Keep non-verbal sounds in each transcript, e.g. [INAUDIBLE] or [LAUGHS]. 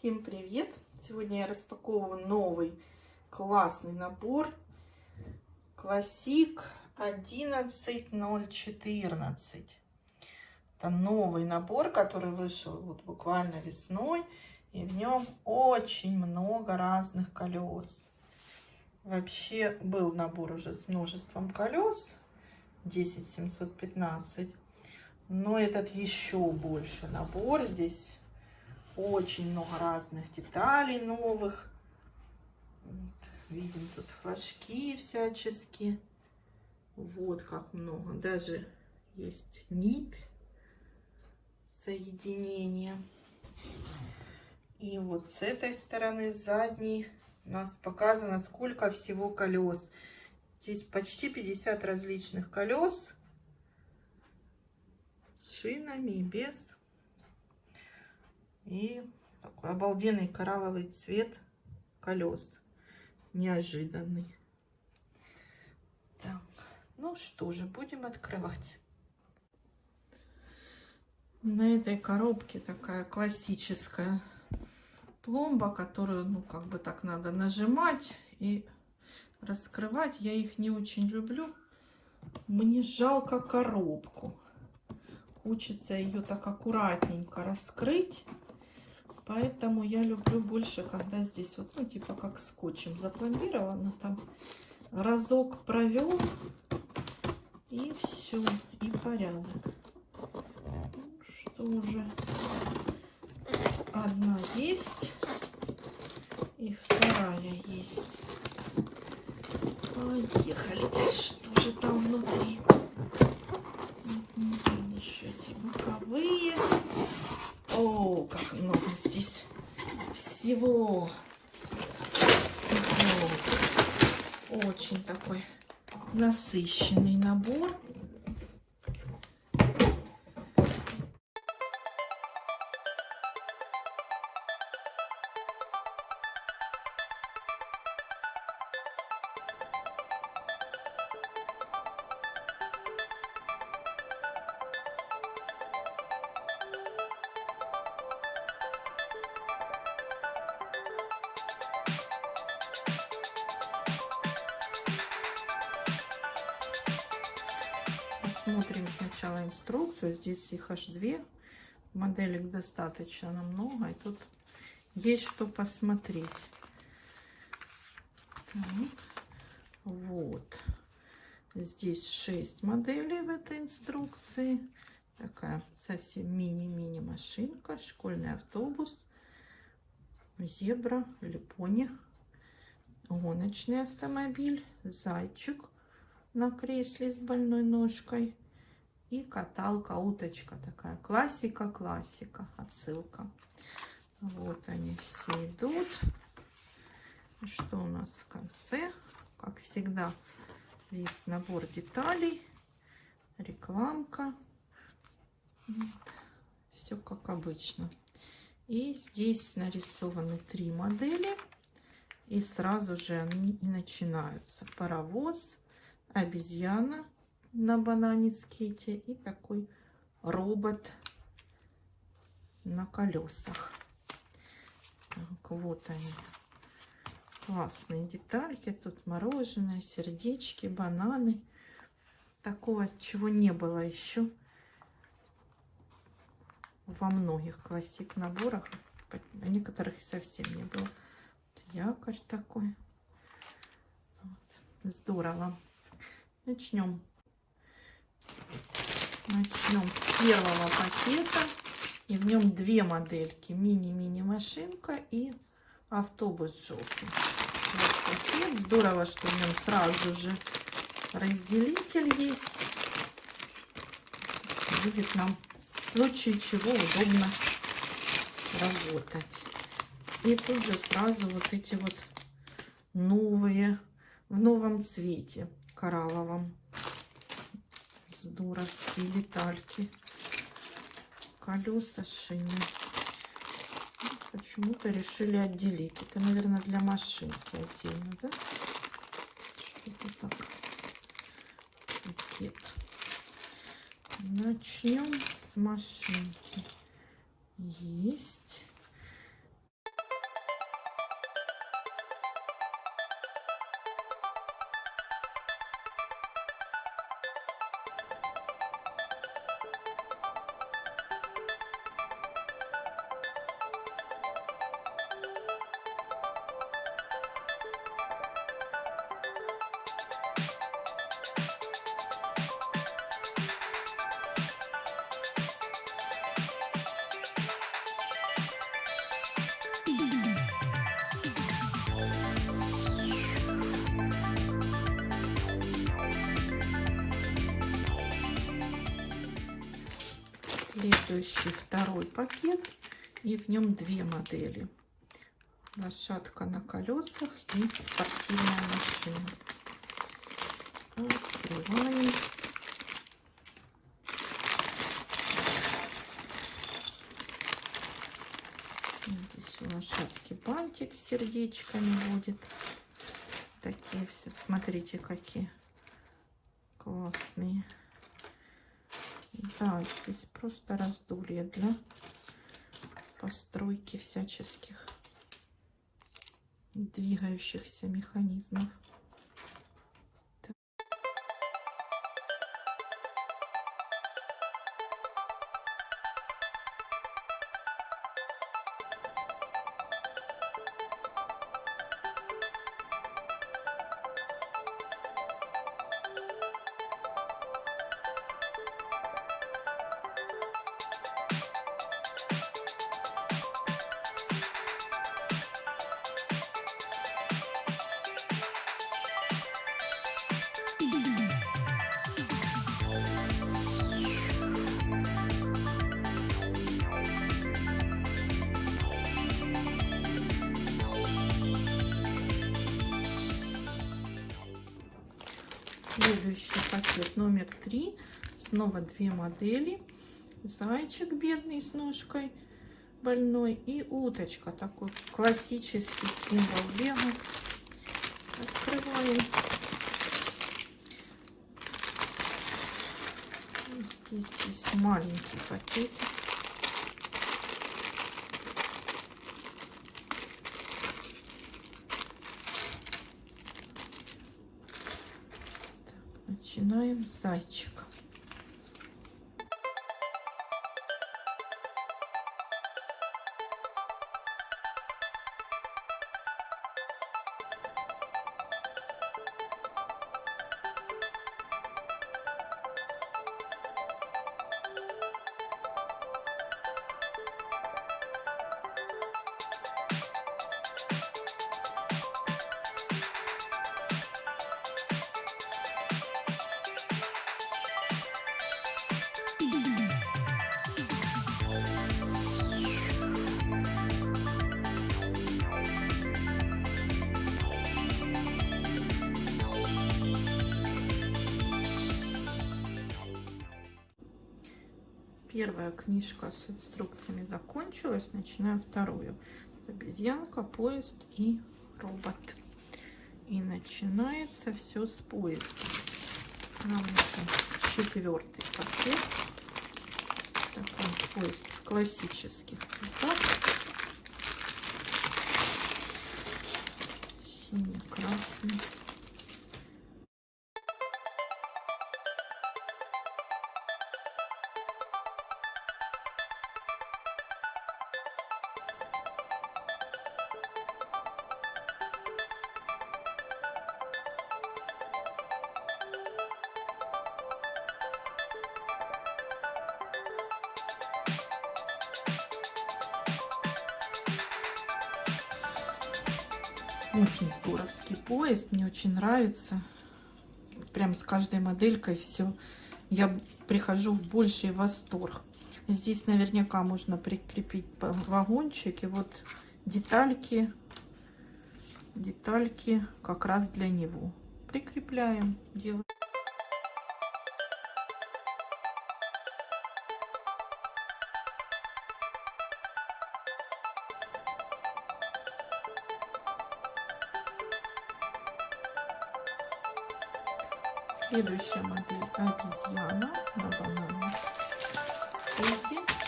Всем привет! Сегодня я распаковываю новый классный набор Classic 11014. Это новый набор, который вышел вот буквально весной. И в нем очень много разных колес. Вообще был набор уже с множеством колес. 10715. Но этот еще больше набор. Здесь очень много разных деталей новых. Вот, видим тут флажки всячески. Вот как много. Даже есть нит соединения. И вот с этой стороны, задней, у нас показано, сколько всего колес. Здесь почти 50 различных колес с шинами и без. И такой обалденный коралловый цвет колес. Неожиданный. Так, ну что же, будем открывать. На этой коробке такая классическая пломба, которую, ну, как бы так надо нажимать и раскрывать. Я их не очень люблю. Мне жалко коробку. Хочется ее так аккуратненько раскрыть. Поэтому я люблю больше, когда здесь вот, ну, типа как скотчем запломбировано. Там разок провел, и все, и порядок. Что уже одна есть, и вторая есть. Поехали. Что же там внутри? Еще эти боковые. О, как много здесь всего. Очень такой насыщенный набор. Смотрим сначала инструкцию. Здесь их аж две. Моделек достаточно много. И тут есть что посмотреть. Так. Вот. Здесь 6 моделей в этой инструкции. Такая совсем мини-мини машинка. Школьный автобус. Зебра или пони. Гоночный автомобиль. Зайчик на кресле с больной ножкой. И каталка, уточка такая. Классика, классика. Отсылка. Вот они все идут. Что у нас в конце? Как всегда, весь набор деталей. Рекламка. Все как обычно. И здесь нарисованы три модели. И сразу же они начинаются. Паровоз, обезьяна на банане скейте и такой робот на колесах. Так, вот они. Классные детальки. Тут мороженое, сердечки, бананы. Такого, чего не было еще во многих классик наборах. А некоторых и совсем не было. Якорь такой. Вот. Здорово. Начнем Начнем с первого пакета. И в нем две модельки. Мини-мини машинка и автобус желтый. Вот пакет. Здорово, что в нем сразу же разделитель есть. Будет нам в случае чего удобно работать. И тут же сразу вот эти вот новые, в новом цвете коралловом здоровские детальки. Колеса шины. Почему-то решили отделить. Это, наверное, для машинки отдельно, да? Что-то так. Пакет. Начнем с машинки. Есть. Следующий второй пакет. И в нем две модели. Лошадка на колесах и спортивная машина. Открываем. Здесь у лошадки бантик с сердечками будет. Такие все, смотрите, какие классные. Да, здесь просто раздолье для постройки всяческих двигающихся механизмов. Следующий пакет номер три. Снова две модели. Зайчик бедный с ножкой больной и уточка. Такой классический символ бега. Открываем. Здесь, здесь маленький пакетик. Начинаем Первая книжка с инструкциями закончилась. Начинаем вторую. Обезьянка, поезд и робот. И начинается все с поезда. Нам четвертый пакет. Такой поезд в классических цветах. Синий-красный. Очень здоровский поезд, мне очень нравится. Прям с каждой моделькой все. Я прихожу в больший восторг. Здесь наверняка можно прикрепить вагончик. И вот детальки, детальки как раз для него. Прикрепляем. Делаем. Следующая модель обезьяна на банане.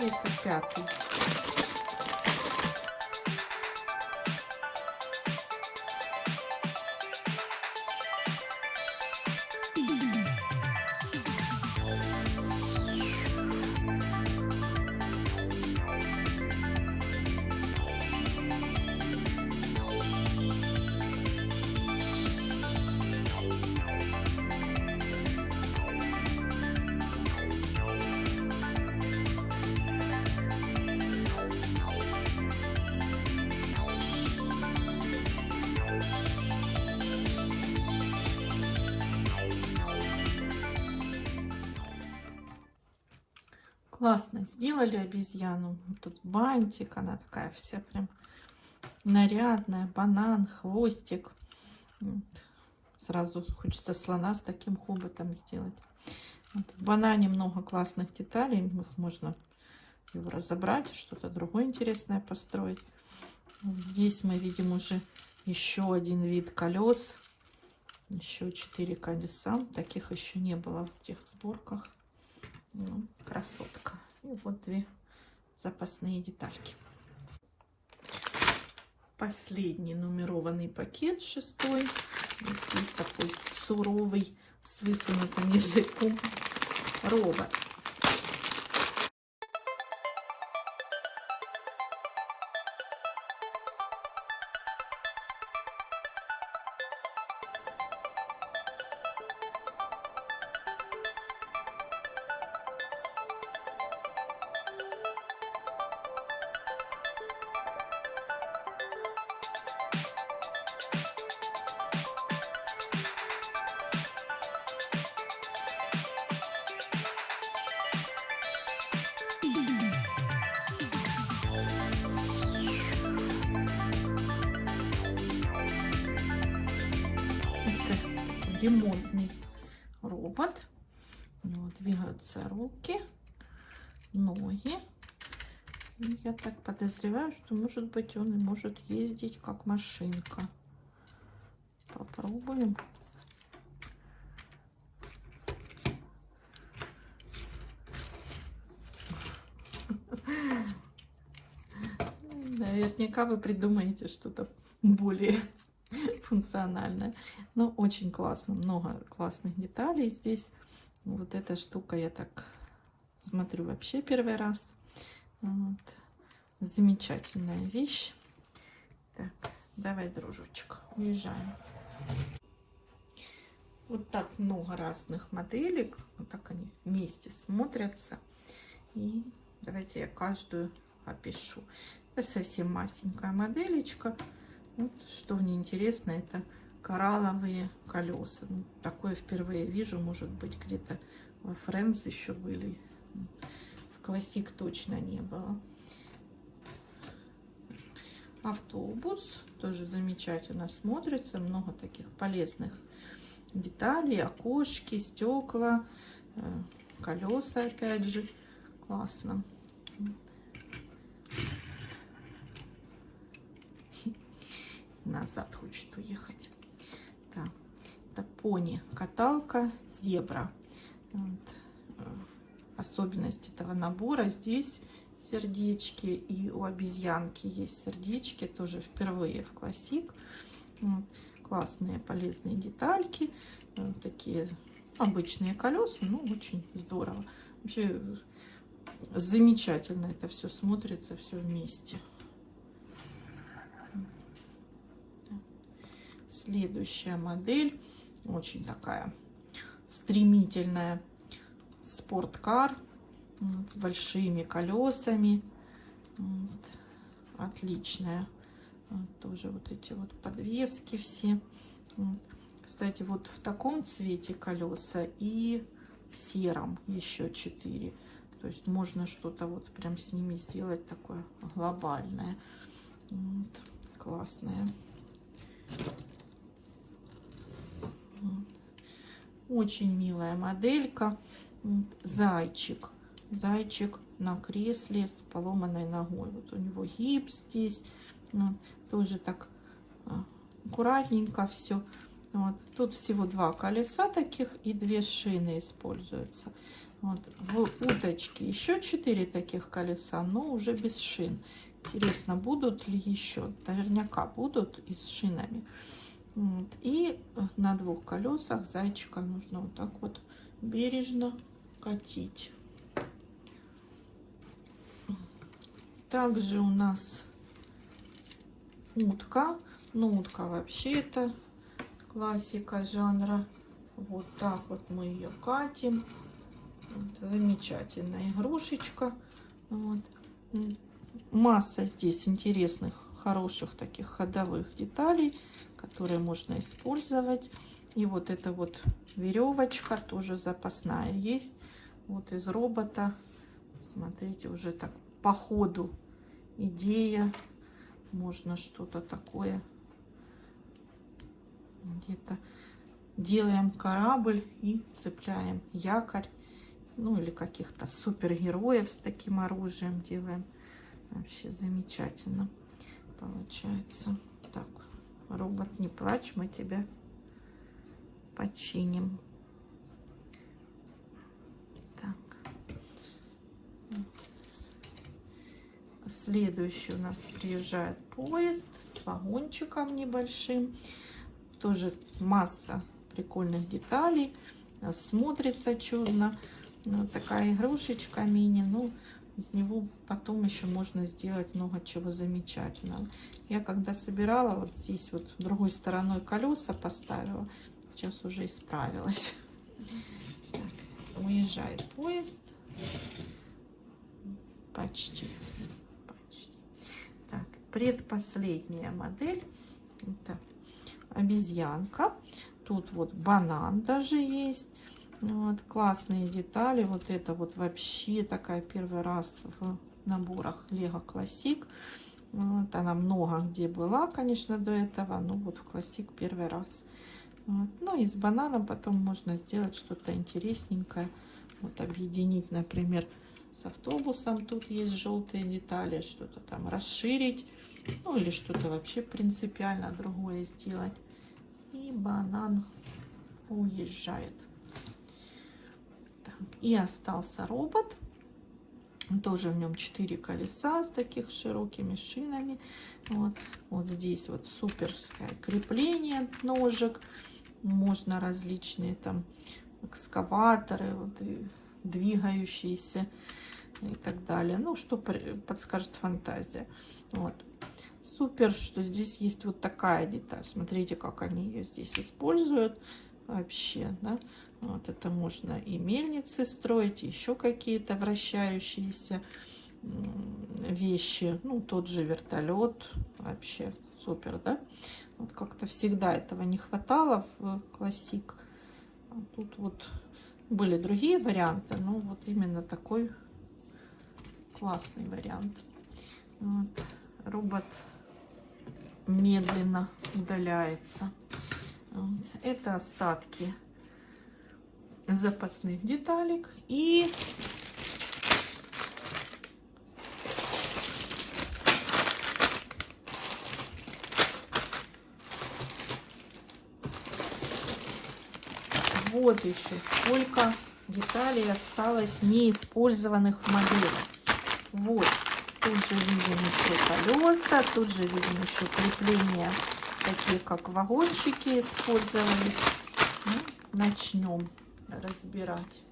Это пятый. Классно сделали обезьяну. Тут бантик, она такая вся прям нарядная. Банан, хвостик. Сразу хочется слона с таким хоботом сделать. Вот. В банане много классных деталей. Их можно его разобрать, что-то другое интересное построить. Здесь мы видим уже еще один вид колес. Еще 4 колеса. Таких еще не было в тех сборках. Ну, красотка. И вот две запасные детальки. Последний нумерованный пакет, шестой. Здесь такой суровый, с высунутым языком робот. Ремонтный робот. У него двигаются руки, ноги. И я так подозреваю, что может быть он и может ездить как машинка. Попробуем. [LAUGHS] Наверняка вы придумаете что-то более функциональная. Но очень классно, много классных деталей здесь. Вот эта штука я так смотрю вообще первый раз. Вот. Замечательная вещь. Так, давай, дружочек, уезжаем. Вот так много разных моделек. Вот так они вместе смотрятся. И давайте я каждую опишу. Это совсем масенькая моделечка. Вот, что мне интересно, это коралловые колеса. Ну, такое впервые вижу, может быть, где-то во Фрэнс еще были. В Классик точно не было. Автобус тоже замечательно смотрится. Много таких полезных деталей. Окошки, стекла, э, колеса опять же. Классно. Назад хочет уехать. Так, это пони, каталка, зебра. Вот. Э, особенность этого набора здесь сердечки и у обезьянки есть сердечки тоже впервые в классик вот. классные полезные детальки вот такие обычные колеса ну очень здорово вообще замечательно это все смотрится все вместе Следующая модель, очень такая стремительная, спорткар вот, с большими колесами. Вот, отличная. Вот, тоже вот эти вот подвески все. Вот. Кстати, вот в таком цвете колеса и в сером еще 4. То есть можно что-то вот прям с ними сделать такое глобальное. Вот, классное. Очень милая моделька. Зайчик. Зайчик на кресле с поломанной ногой. Вот у него гипс здесь. Ну, тоже так а, аккуратненько все. Вот. Тут всего два колеса таких и две шины используются. Вот. В уточке еще четыре таких колеса, но уже без шин. Интересно, будут ли еще? Наверняка будут и с шинами. Вот. И на двух колесах зайчика нужно вот так вот бережно катить. Также у нас утка. Ну, утка вообще это классика жанра. Вот так вот мы ее катим. Замечательная игрушечка. Вот. Масса здесь интересных, хороших таких ходовых деталей которые можно использовать. И вот эта вот веревочка тоже запасная есть. Вот из робота Смотрите, уже так по ходу идея. Можно что-то такое где-то делаем корабль и цепляем якорь. Ну или каких-то супергероев с таким оружием делаем. Вообще замечательно получается. Так, робот, не плачь, мы тебя починим. Так. Следующий у нас приезжает поезд с вагончиком небольшим. Тоже масса прикольных деталей. Смотрится чудно. Ну, такая игрушечка мини. Ну, из него потом еще можно сделать много чего замечательного. Я когда собирала, вот здесь вот другой стороной колеса поставила. Сейчас уже исправилась. Так, уезжает поезд. Почти. Почти. Так, предпоследняя модель. Это обезьянка. Тут вот банан даже есть. Вот, классные детали. Вот это вот вообще такая первый раз в наборах Лего Классик. Вот, она много где была, конечно, до этого. Но вот в Классик первый раз. Вот. Ну и с бананом потом можно сделать что-то интересненькое. Вот объединить, например, с автобусом. Тут есть желтые детали. Что-то там расширить. Ну или что-то вообще принципиально другое сделать. И банан уезжает. И остался робот. Тоже в нем 4 колеса с таких широкими шинами. Вот, вот здесь вот суперское крепление ножек. Можно различные там экскаваторы, вот, и двигающиеся и так далее. Ну, что подскажет фантазия. Вот. Супер, что здесь есть вот такая деталь. Смотрите, как они ее здесь используют вообще, да. Вот это можно и мельницы строить, еще какие-то вращающиеся вещи. Ну, тот же вертолет. Вообще супер, да? Вот как-то всегда этого не хватало в классик. А тут вот были другие варианты, но вот именно такой классный вариант. Вот. Робот медленно удаляется. Это остатки запасных деталек. И вот еще сколько деталей осталось неиспользованных в модели. Вот. Тут же видим еще колеса, тут же видим еще крепления, такие как вагончики использовались. Ну, начнем разбирать.